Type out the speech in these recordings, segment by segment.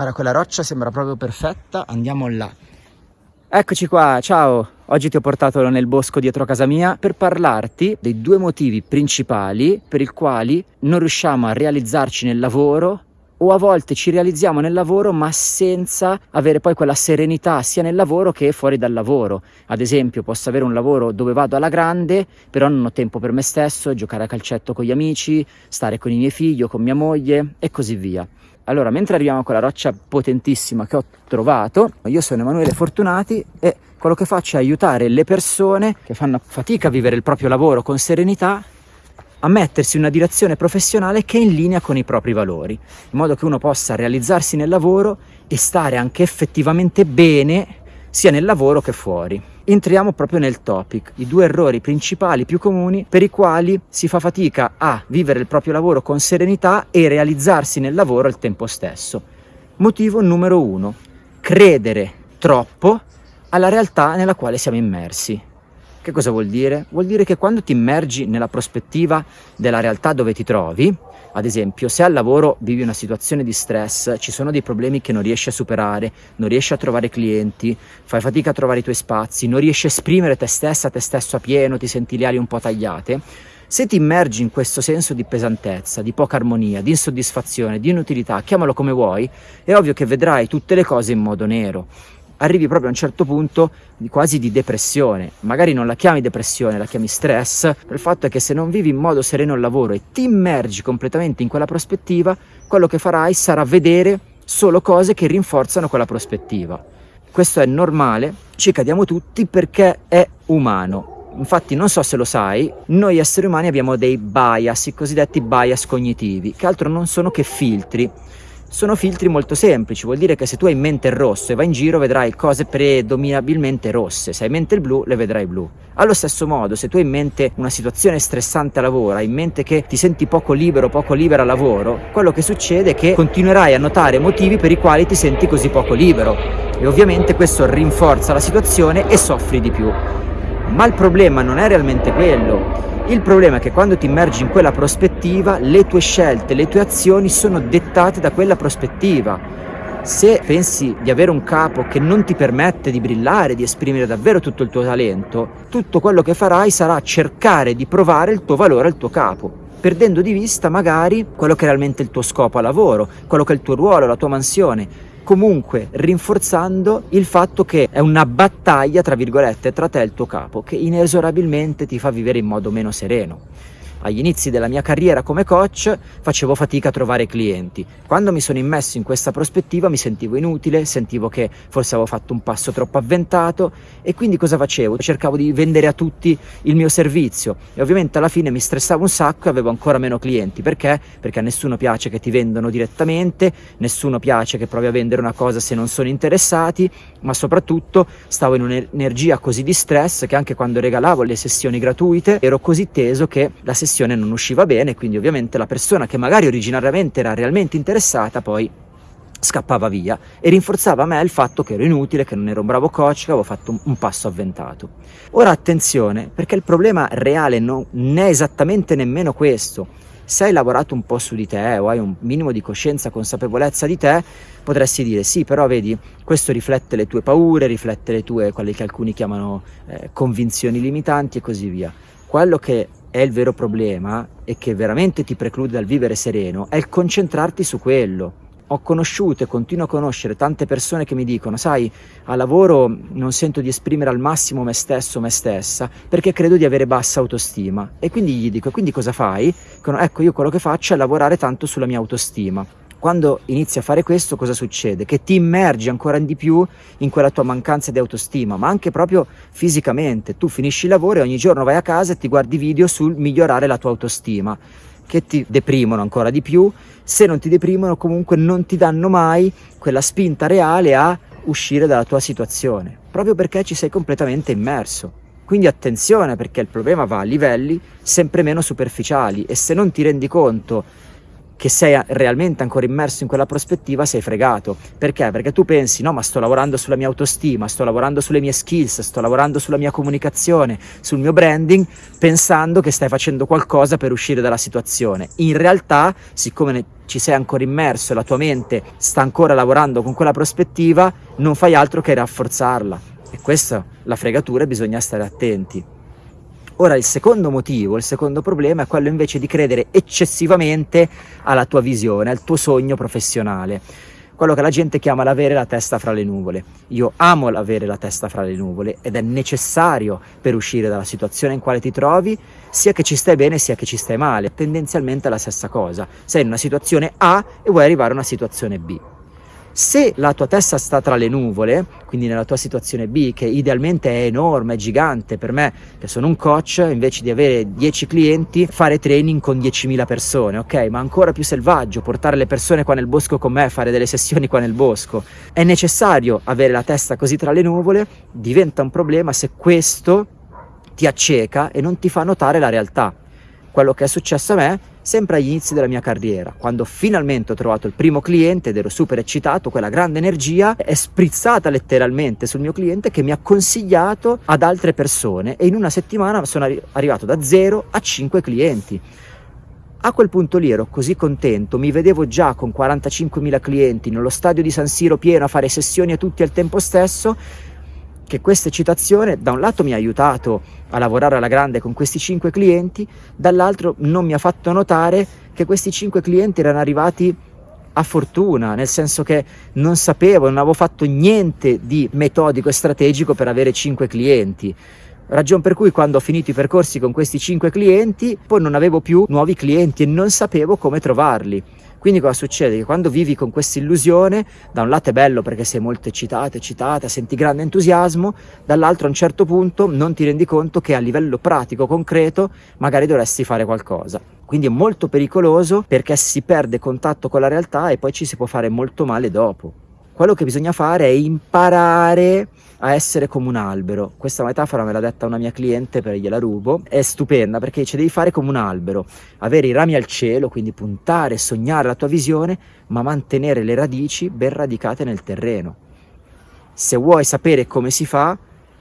Guarda, quella roccia sembra proprio perfetta, andiamo là. Eccoci qua, ciao! Oggi ti ho portato nel bosco dietro casa mia per parlarti dei due motivi principali per i quali non riusciamo a realizzarci nel lavoro o a volte ci realizziamo nel lavoro ma senza avere poi quella serenità sia nel lavoro che fuori dal lavoro. Ad esempio posso avere un lavoro dove vado alla grande però non ho tempo per me stesso, giocare a calcetto con gli amici, stare con i miei figli o con mia moglie e così via. Allora, mentre arriviamo a quella roccia potentissima che ho trovato, io sono Emanuele Fortunati e quello che faccio è aiutare le persone che fanno fatica a vivere il proprio lavoro con serenità a mettersi in una direzione professionale che è in linea con i propri valori, in modo che uno possa realizzarsi nel lavoro e stare anche effettivamente bene sia nel lavoro che fuori. Entriamo proprio nel topic, i due errori principali più comuni per i quali si fa fatica a vivere il proprio lavoro con serenità e realizzarsi nel lavoro al tempo stesso. Motivo numero uno, credere troppo alla realtà nella quale siamo immersi. Che cosa vuol dire? Vuol dire che quando ti immergi nella prospettiva della realtà dove ti trovi, ad esempio, se al lavoro vivi una situazione di stress, ci sono dei problemi che non riesci a superare, non riesci a trovare clienti, fai fatica a trovare i tuoi spazi, non riesci a esprimere te stessa, te stesso a pieno, ti senti le ali un po' tagliate, se ti immergi in questo senso di pesantezza, di poca armonia, di insoddisfazione, di inutilità, chiamalo come vuoi, è ovvio che vedrai tutte le cose in modo nero arrivi proprio a un certo punto di quasi di depressione. Magari non la chiami depressione, la chiami stress, il fatto è che se non vivi in modo sereno il lavoro e ti immergi completamente in quella prospettiva, quello che farai sarà vedere solo cose che rinforzano quella prospettiva. Questo è normale, ci cadiamo tutti perché è umano. Infatti non so se lo sai, noi esseri umani abbiamo dei bias, i cosiddetti bias cognitivi, che altro non sono che filtri sono filtri molto semplici, vuol dire che se tu hai in mente il rosso e vai in giro vedrai cose predominabilmente rosse, se hai in mente il blu le vedrai blu. Allo stesso modo, se tu hai in mente una situazione stressante a lavoro, hai in mente che ti senti poco libero, poco libera a lavoro, quello che succede è che continuerai a notare motivi per i quali ti senti così poco libero e ovviamente questo rinforza la situazione e soffri di più. Ma il problema non è realmente quello, il problema è che quando ti immergi in quella prospettiva, le tue scelte, le tue azioni sono dettate da quella prospettiva. Se pensi di avere un capo che non ti permette di brillare, di esprimere davvero tutto il tuo talento, tutto quello che farai sarà cercare di provare il tuo valore al tuo capo, perdendo di vista magari quello che è realmente il tuo scopo a lavoro, quello che è il tuo ruolo, la tua mansione, comunque rinforzando il fatto che è una battaglia, tra virgolette, tra te e il tuo capo, che inesorabilmente ti fa vivere in modo meno sereno agli inizi della mia carriera come coach facevo fatica a trovare clienti. Quando mi sono immesso in questa prospettiva mi sentivo inutile, sentivo che forse avevo fatto un passo troppo avventato e quindi cosa facevo? Cercavo di vendere a tutti il mio servizio e ovviamente alla fine mi stressavo un sacco e avevo ancora meno clienti. Perché? Perché a nessuno piace che ti vendano direttamente, nessuno piace che provi a vendere una cosa se non sono interessati, ma soprattutto stavo in un'energia così di stress che anche quando regalavo le sessioni gratuite ero così teso che la sessione sessione non usciva bene, quindi ovviamente la persona che magari originariamente era realmente interessata poi scappava via e rinforzava a me il fatto che ero inutile, che non ero un bravo coach, che avevo fatto un, passo avventato. Ora attenzione, perché il problema reale non è esattamente nemmeno questo. Se hai lavorato un po' su di te o hai un minimo di coscienza, consapevolezza di te, potresti dire sì, però vedi, questo riflette le tue paure, riflette le tue, quelle che alcuni chiamano eh, convinzioni limitanti e così via. Quello che è il vero problema e che veramente ti preclude dal vivere sereno è il concentrarti su quello. Ho conosciuto e continuo a conoscere tante persone che mi dicono, sai, a lavoro non sento di esprimere al massimo me stesso, me stessa, perché credo di avere bassa autostima. E quindi gli dico, quindi cosa fai? Ecco, io quello che faccio è lavorare tanto sulla mia autostima. Quando inizi a fare questo cosa succede? Che ti immergi ancora di più in quella tua mancanza di autostima, ma anche proprio fisicamente. Tu finisci il lavoro e ogni giorno vai a casa e ti guardi video sul migliorare la tua autostima, che ti deprimono ancora di più. Se non ti deprimono comunque non ti danno mai quella spinta reale a uscire dalla tua situazione, proprio perché ci sei completamente immerso. Quindi attenzione perché il problema va a livelli sempre meno superficiali e se non ti rendi conto che sei realmente ancora immerso in quella prospettiva, sei fregato. Perché? Perché tu pensi, no, ma sto lavorando sulla mia autostima, sto lavorando sulle mie skills, sto lavorando sulla mia comunicazione, sul mio branding, pensando che stai facendo qualcosa per uscire dalla situazione. In realtà, siccome ci sei ancora immerso e la tua mente sta ancora lavorando con quella prospettiva, non fai altro che rafforzarla. E questa la fregatura e bisogna stare attenti. Ora il secondo motivo, il secondo problema è quello invece di credere eccessivamente alla tua visione, al tuo sogno professionale, quello che la gente chiama l'avere la testa fra le nuvole. Io amo l'avere la testa fra le nuvole ed è necessario per uscire dalla situazione in quale ti trovi, sia che ci stai bene sia che ci stai male, tendenzialmente è la stessa cosa. Sei in una situazione A e vuoi arrivare a una situazione B. Se la tua testa sta tra le nuvole, quindi nella tua situazione B, che idealmente è enorme, è gigante, per me che sono un coach, invece di avere 10 clienti, fare training con 10.000 persone, ok? Ma ancora più selvaggio, portare le persone qua nel bosco con me, fare delle sessioni qua nel bosco. È necessario avere la testa così tra le nuvole, diventa un problema se questo ti acceca e non ti fa notare la realtà. Quello che è successo a me sempre agli inizi della mia carriera, quando finalmente ho trovato il primo cliente ed ero super eccitato, quella grande energia è sprizzata letteralmente sul mio cliente che mi ha consigliato ad altre persone e in una settimana sono arri- arrivato da 0 a 5 clienti. A quel punto lì ero così contento, mi vedevo già con 45.000 clienti nello stadio di San Siro pieno a fare sessioni a tutti al tempo stesso che questa eccitazione da un lato mi ha aiutato a lavorare alla grande con questi cinque clienti, dall'altro non mi ha fatto notare che questi cinque clienti erano arrivati a fortuna, nel senso che non sapevo, non avevo fatto niente di metodico e strategico per avere cinque clienti. Ragion per cui quando ho finito i percorsi con questi cinque clienti, poi non avevo più nuovi clienti e non sapevo come trovarli. Quindi cosa succede? Che quando vivi con questa illusione, da un lato è bello perché sei molto eccitato, eccitata, senti grande entusiasmo, dall'altro a un certo punto non ti rendi conto che a livello pratico, concreto, magari dovresti fare qualcosa. Quindi è molto pericoloso perché si perde contatto con la realtà e poi ci si può fare molto male dopo. Quello che bisogna fare è imparare a essere come un albero. Questa metafora me l'ha detta una mia cliente, per gliela rubo. È stupenda perché ci devi fare come un albero, avere i rami al cielo, quindi puntare, sognare la tua visione, ma mantenere le radici ben radicate nel terreno. Se vuoi sapere come si fa,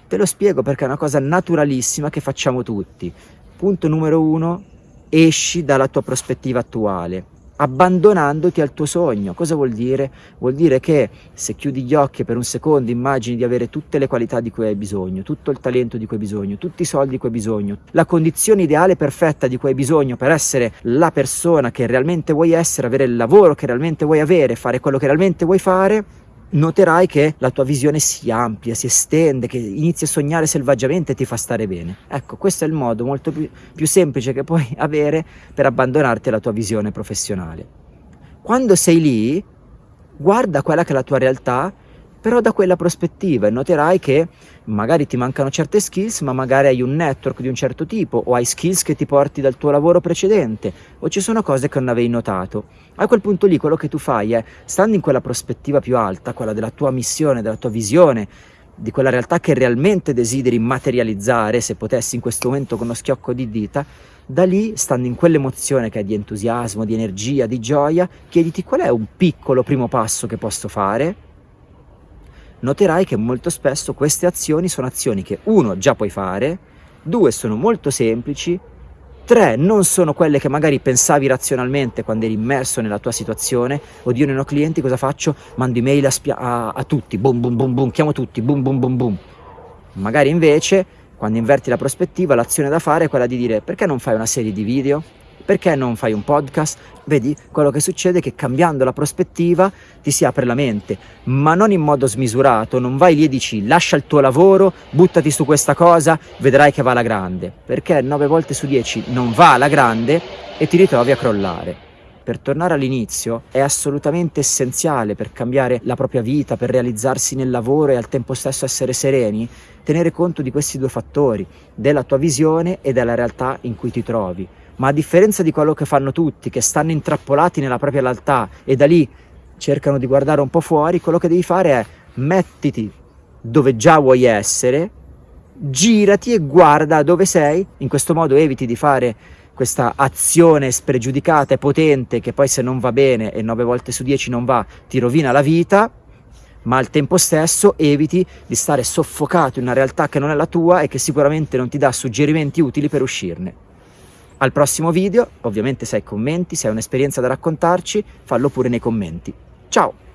te lo spiego perché è una cosa naturalissima che facciamo tutti. Punto numero uno, esci dalla tua prospettiva attuale abbandonandoti al tuo sogno. Cosa vuol dire? Vuol dire che se chiudi gli occhi per un secondo immagini di avere tutte le qualità di cui hai bisogno, tutto il talento di cui hai bisogno, tutti i soldi di cui hai bisogno, la condizione ideale perfetta di cui hai bisogno per essere la persona che realmente vuoi essere, avere il lavoro che realmente vuoi avere, fare quello che realmente vuoi fare, noterai che la tua visione si amplia, si estende, che inizi a sognare selvaggiamente e ti fa stare bene. Ecco, questo è il modo molto più, più semplice che puoi avere per abbandonarti alla tua visione professionale. Quando sei lì, guarda quella che è la tua realtà però da quella prospettiva e noterai che magari ti mancano certe skills, ma magari hai un network di un certo tipo o hai skills che ti porti dal tuo lavoro precedente o ci sono cose che non avevi notato. A quel punto lì quello che tu fai è, stando in quella prospettiva più alta, quella della tua missione, della tua visione, di quella realtà che realmente desideri materializzare, se potessi in questo momento con uno schiocco di dita, da lì, stando in quell'emozione che è di entusiasmo, di energia, di gioia, chiediti qual è un piccolo primo passo che posso fare noterai che molto spesso queste azioni sono azioni che uno già puoi fare, due sono molto semplici, tre non sono quelle che magari pensavi razionalmente quando eri immerso nella tua situazione, oddio non ho clienti cosa faccio? Mando email a, a, a tutti, boom boom boom boom, chiamo tutti, boom boom boom boom. Magari invece quando inverti la prospettiva l'azione da fare è quella di dire perché non fai una serie di video? Perché non fai un podcast? Vedi, quello che succede è che cambiando la prospettiva ti si apre la mente, ma non in modo smisurato, non vai lì e dici lascia il tuo lavoro, buttati su questa cosa, vedrai che va alla grande, perché 9 volte su 10 non va alla grande e ti ritrovi a crollare. Per tornare all'inizio è assolutamente essenziale per cambiare la propria vita, per realizzarsi nel lavoro e al tempo stesso essere sereni, tenere conto di questi due fattori, della tua visione e della realtà in cui ti trovi ma a differenza di quello che fanno tutti, che stanno intrappolati nella propria realtà e da lì cercano di guardare un po' fuori, quello che devi fare è mettiti dove già vuoi essere, girati e guarda dove sei, in questo modo eviti di fare questa azione spregiudicata e potente che poi se non va bene e nove volte su 10 non va ti rovina la vita, ma al tempo stesso eviti di stare soffocato in una realtà che non è la tua e che sicuramente non ti dà suggerimenti utili per uscirne. Al prossimo video, ovviamente se hai commenti, se hai un'esperienza da raccontarci, fallo pure nei commenti. Ciao!